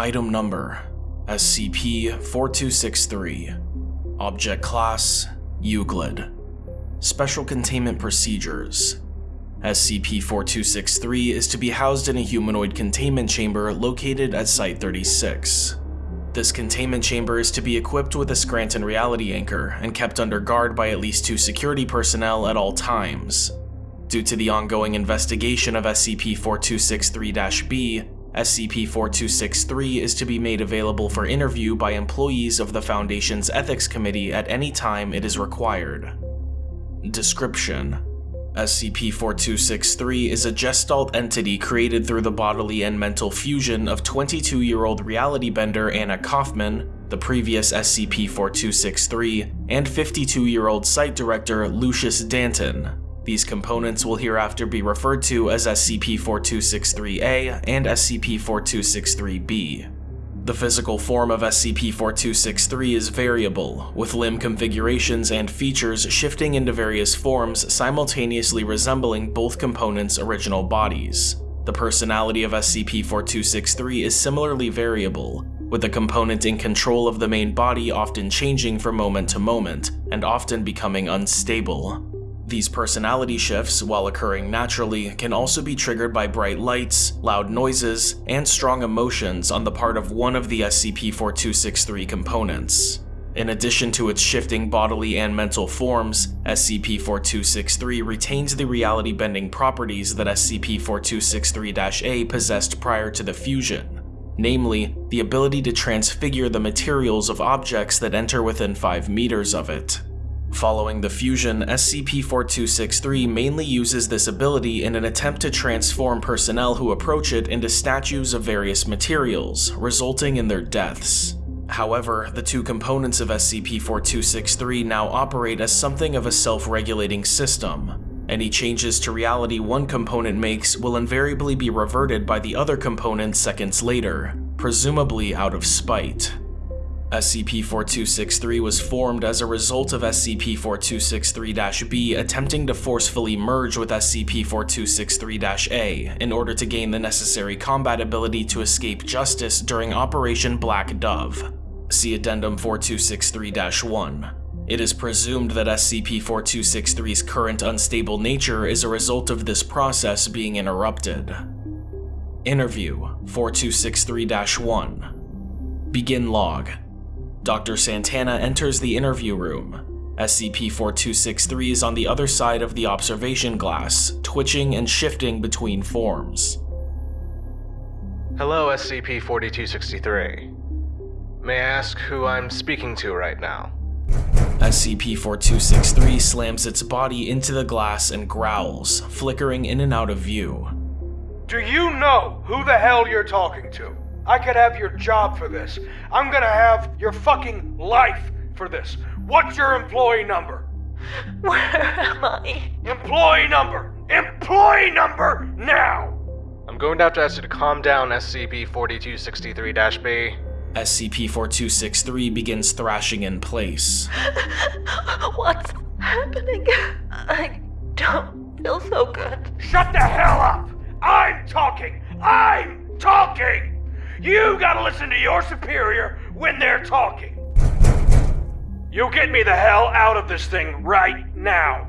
Item Number SCP-4263 Object Class Euclid Special Containment Procedures SCP-4263 is to be housed in a humanoid containment chamber located at Site-36. This containment chamber is to be equipped with a Scranton reality anchor and kept under guard by at least two security personnel at all times. Due to the ongoing investigation of SCP-4263-B, SCP-4263 is to be made available for interview by employees of the Foundation's Ethics Committee at any time it is required. Description: SCP-4263 is a gestalt entity created through the bodily and mental fusion of 22-year-old reality bender Anna Kaufman, the previous SCP-4263, and 52-year-old site director Lucius Danton. These components will hereafter be referred to as SCP-4263-A and SCP-4263-B. The physical form of SCP-4263 is variable, with limb configurations and features shifting into various forms simultaneously resembling both components' original bodies. The personality of SCP-4263 is similarly variable, with the component in control of the main body often changing from moment to moment, and often becoming unstable. These personality shifts, while occurring naturally, can also be triggered by bright lights, loud noises, and strong emotions on the part of one of the SCP-4263 components. In addition to its shifting bodily and mental forms, SCP-4263 retains the reality-bending properties that SCP-4263-A possessed prior to the fusion, namely, the ability to transfigure the materials of objects that enter within 5 meters of it. Following the fusion, SCP-4263 mainly uses this ability in an attempt to transform personnel who approach it into statues of various materials, resulting in their deaths. However, the two components of SCP-4263 now operate as something of a self-regulating system. Any changes to reality one component makes will invariably be reverted by the other component seconds later, presumably out of spite. SCP-4263 was formed as a result of SCP-4263-B attempting to forcefully merge with SCP-4263-A in order to gain the necessary combat ability to escape justice during Operation Black Dove. See Addendum 4263-1. It is presumed that SCP-4263's current unstable nature is a result of this process being interrupted. Interview 4263-1 Begin Log Dr. Santana enters the interview room. SCP-4263 is on the other side of the observation glass, twitching and shifting between forms. Hello, SCP-4263. May I ask who I'm speaking to right now? SCP-4263 slams its body into the glass and growls, flickering in and out of view. Do you know who the hell you're talking to? I could have your job for this. I'm gonna have your fucking life for this. What's your employee number? Where am I? Employee number! Employee number! Now! I'm going to have to ask you to calm down, SCP-4263-B. SCP-4263 begins thrashing in place. What's happening? I don't feel so good. Shut the hell up! I'm talking! I'm talking! You gotta listen to your superior when they're talking. You get me the hell out of this thing right now.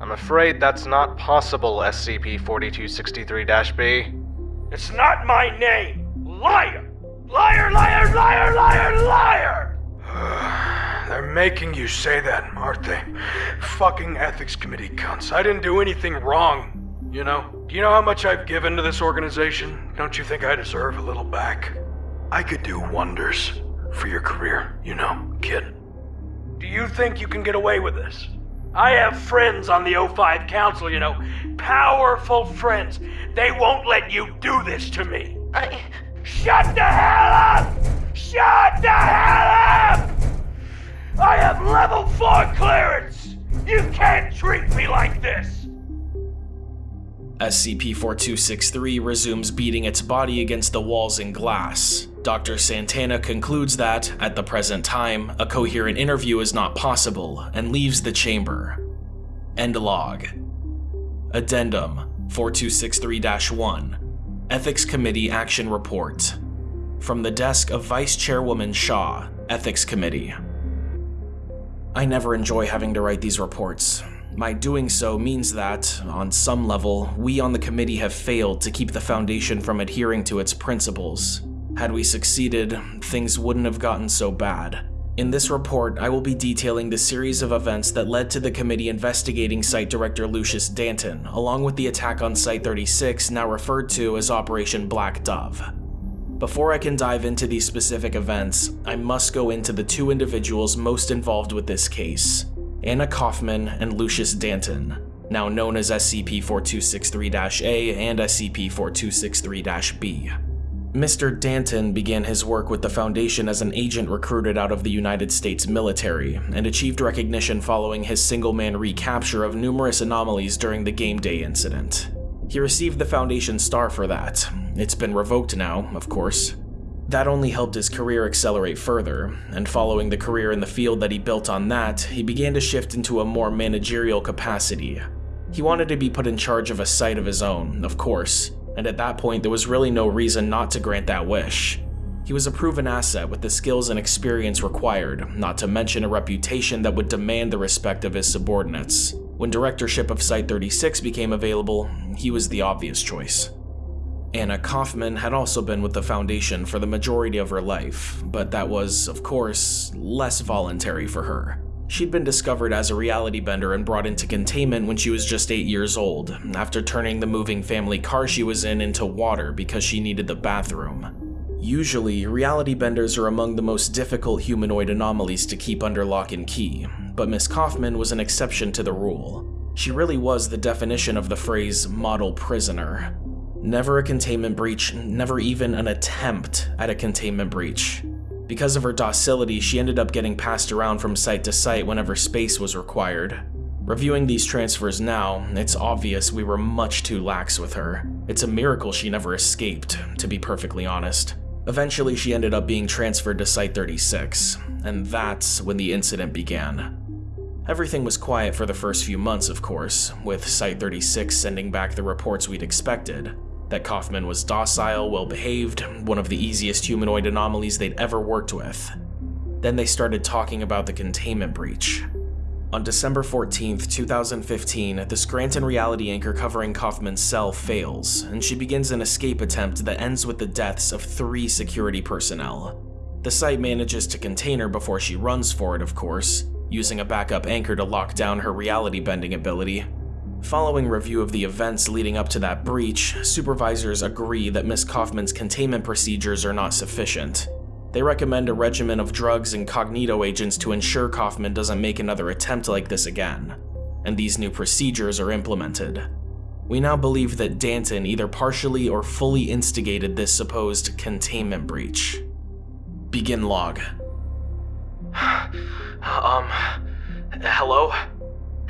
I'm afraid that's not possible, SCP-4263-B. It's not my name. Liar! Liar, liar, liar, liar, liar! They're making you say that, aren't they? Fucking ethics committee cunts. I didn't do anything wrong. You know? Do you know how much I've given to this organization? Don't you think I deserve a little back? I could do wonders for your career, you know, kid. Do you think you can get away with this? I have friends on the O5 Council, you know, powerful friends. They won't let you do this to me. I. Shut the hell up! Shut the hell up! I have level 4 clearance! You can't treat me like this! SCP-4263 resumes beating its body against the walls and glass. Dr. Santana concludes that, at the present time, a coherent interview is not possible, and leaves the chamber. End log. Addendum 4263-1 Ethics Committee Action Report From the desk of Vice Chairwoman Shaw, Ethics Committee. I never enjoy having to write these reports. My doing so means that, on some level, we on the committee have failed to keep the Foundation from adhering to its principles. Had we succeeded, things wouldn't have gotten so bad. In this report, I will be detailing the series of events that led to the committee investigating Site Director Lucius Danton, along with the attack on Site 36, now referred to as Operation Black Dove. Before I can dive into these specific events, I must go into the two individuals most involved with this case Anna Kaufman and Lucius Danton, now known as SCP 4263 A and SCP 4263 B. Mr. Danton began his work with the Foundation as an agent recruited out of the United States military, and achieved recognition following his single-man recapture of numerous anomalies during the Game Day incident. He received the Foundation star for that. It's been revoked now, of course. That only helped his career accelerate further, and following the career in the field that he built on that, he began to shift into a more managerial capacity. He wanted to be put in charge of a site of his own, of course, and at that point there was really no reason not to grant that wish. He was a proven asset with the skills and experience required, not to mention a reputation that would demand the respect of his subordinates. When directorship of Site 36 became available, he was the obvious choice. Anna Kaufman had also been with the Foundation for the majority of her life, but that was, of course, less voluntary for her. She'd been discovered as a reality bender and brought into containment when she was just 8 years old, after turning the moving family car she was in into water because she needed the bathroom. Usually, reality benders are among the most difficult humanoid anomalies to keep under lock and key, but Miss Kaufman was an exception to the rule. She really was the definition of the phrase model prisoner. Never a containment breach, never even an attempt at a containment breach. Because of her docility, she ended up getting passed around from site to site whenever space was required. Reviewing these transfers now, it's obvious we were much too lax with her. It's a miracle she never escaped, to be perfectly honest. Eventually, she ended up being transferred to Site 36, and that's when the incident began. Everything was quiet for the first few months, of course, with Site 36 sending back the reports we'd expected, that Kaufman was docile, well behaved, one of the easiest humanoid anomalies they'd ever worked with. Then they started talking about the containment breach. On December 14, 2015, the Scranton reality anchor covering Kaufman's cell fails, and she begins an escape attempt that ends with the deaths of three security personnel. The site manages to contain her before she runs for it, of course, using a backup anchor to lock down her reality bending ability, Following review of the events leading up to that breach, supervisors agree that Miss Kaufman's containment procedures are not sufficient. They recommend a regimen of drugs and cognito agents to ensure Kaufman doesn't make another attempt like this again, and these new procedures are implemented. We now believe that Danton either partially or fully instigated this supposed containment breach. Begin log. um, hello?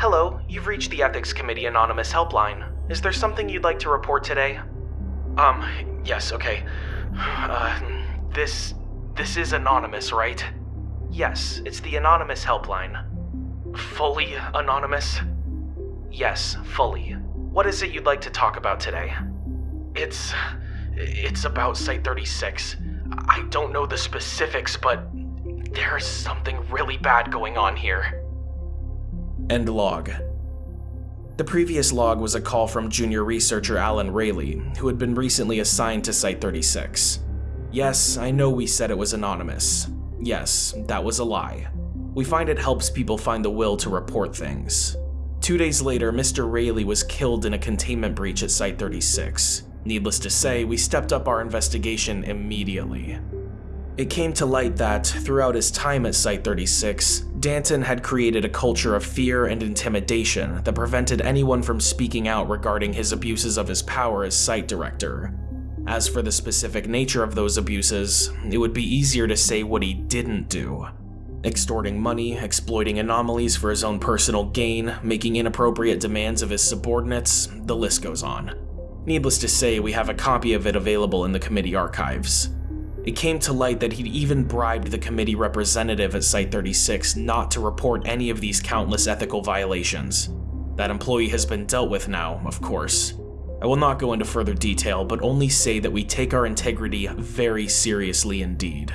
Hello, you've reached the Ethics Committee Anonymous helpline. Is there something you'd like to report today? Um, yes, okay. Uh, this. this is anonymous, right? Yes, it's the Anonymous helpline. Fully anonymous? Yes, fully. What is it you'd like to talk about today? It's. it's about Site 36. I don't know the specifics, but there's something really bad going on here. End log. The previous log was a call from junior researcher Alan Rayleigh, who had been recently assigned to Site 36. Yes, I know we said it was anonymous. Yes, that was a lie. We find it helps people find the will to report things. Two days later, Mr. Rayleigh was killed in a containment breach at Site 36. Needless to say, we stepped up our investigation immediately. It came to light that, throughout his time at Site 36, Danton had created a culture of fear and intimidation that prevented anyone from speaking out regarding his abuses of his power as site director. As for the specific nature of those abuses, it would be easier to say what he didn't do. Extorting money, exploiting anomalies for his own personal gain, making inappropriate demands of his subordinates, the list goes on. Needless to say, we have a copy of it available in the committee archives. It came to light that he'd even bribed the committee representative at Site 36 not to report any of these countless ethical violations. That employee has been dealt with now, of course. I will not go into further detail, but only say that we take our integrity very seriously indeed.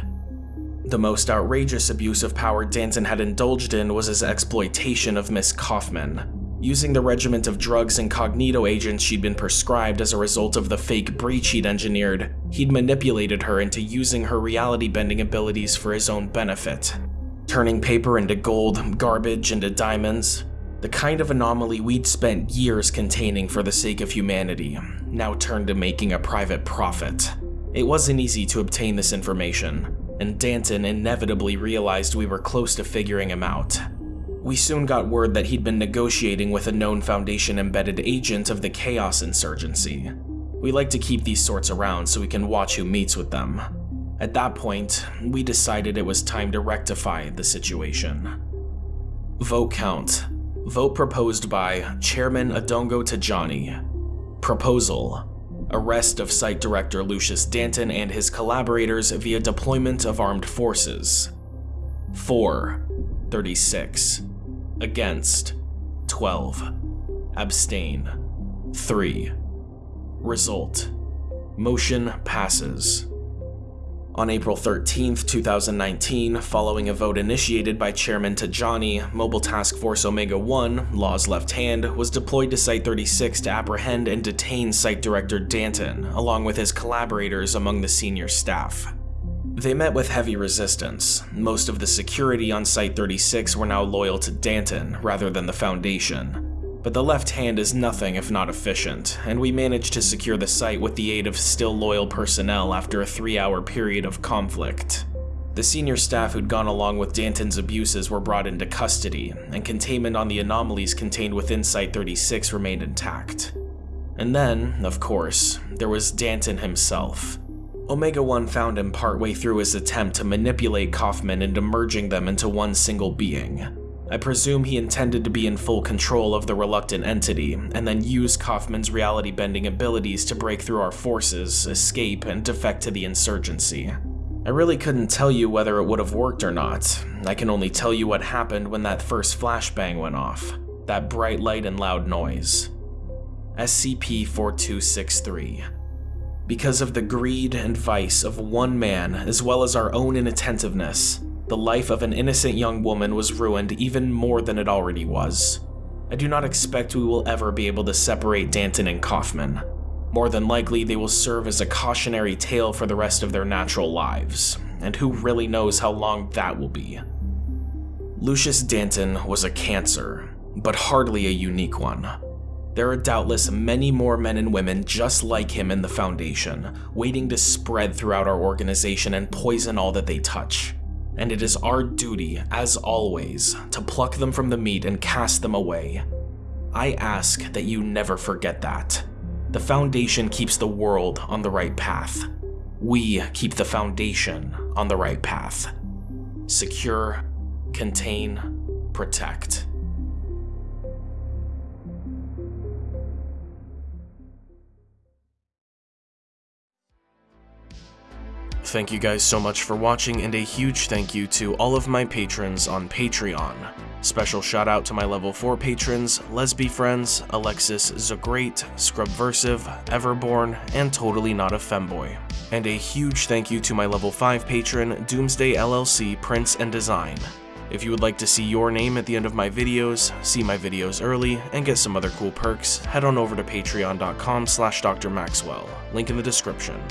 The most outrageous abuse of power Danton had indulged in was his exploitation of Miss Kaufman. Using the regiment of drugs and cognito agents she'd been prescribed as a result of the fake breach he'd engineered, he'd manipulated her into using her reality bending abilities for his own benefit. Turning paper into gold, garbage into diamonds, the kind of anomaly we'd spent years containing for the sake of humanity, now turned to making a private profit. It wasn't easy to obtain this information, and Danton inevitably realized we were close to figuring him out. We soon got word that he'd been negotiating with a known Foundation embedded agent of the Chaos Insurgency. We like to keep these sorts around so we can watch who meets with them. At that point, we decided it was time to rectify the situation. Vote count Vote proposed by Chairman Adongo Tajani. Proposal Arrest of Site Director Lucius Danton and his collaborators via deployment of armed forces. 4. 36. Against. 12. Abstain. 3. Result. Motion passes. On April 13, 2019, following a vote initiated by Chairman Tajani, Mobile Task Force Omega-1, Law's left hand, was deployed to Site-36 to apprehend and detain Site Director Danton, along with his collaborators among the senior staff. They met with heavy resistance. Most of the security on Site-36 were now loyal to Danton, rather than the Foundation but the left hand is nothing if not efficient, and we managed to secure the site with the aid of still loyal personnel after a three-hour period of conflict. The senior staff who'd gone along with Danton's abuses were brought into custody, and containment on the anomalies contained within Site-36 remained intact. And then, of course, there was Danton himself. Omega-1 found him partway through his attempt to manipulate Kaufman into merging them into one single being. I presume he intended to be in full control of the reluctant entity, and then use Kaufman's reality-bending abilities to break through our forces, escape, and defect to the insurgency. I really couldn't tell you whether it would have worked or not. I can only tell you what happened when that first flashbang went off. That bright light and loud noise. SCP-4263 Because of the greed and vice of one man, as well as our own inattentiveness, the life of an innocent young woman was ruined even more than it already was. I do not expect we will ever be able to separate Danton and Kaufman. More than likely, they will serve as a cautionary tale for the rest of their natural lives, and who really knows how long that will be. Lucius Danton was a cancer, but hardly a unique one. There are doubtless many more men and women just like him in the Foundation, waiting to spread throughout our organization and poison all that they touch and it is our duty, as always, to pluck them from the meat and cast them away. I ask that you never forget that. The Foundation keeps the world on the right path. We keep the Foundation on the right path. Secure, contain, protect. Thank you guys so much for watching, and a huge thank you to all of my patrons on Patreon. Special shout out to my level 4 patrons, Lesby Friends, Alexis Zagreat, Scrubversive, Everborn, and Totally Not a Femboy. And a huge thank you to my level 5 patron, Doomsday LLC Prince and Design. If you would like to see your name at the end of my videos, see my videos early, and get some other cool perks, head on over to patreon.com slash drmaxwell, link in the description.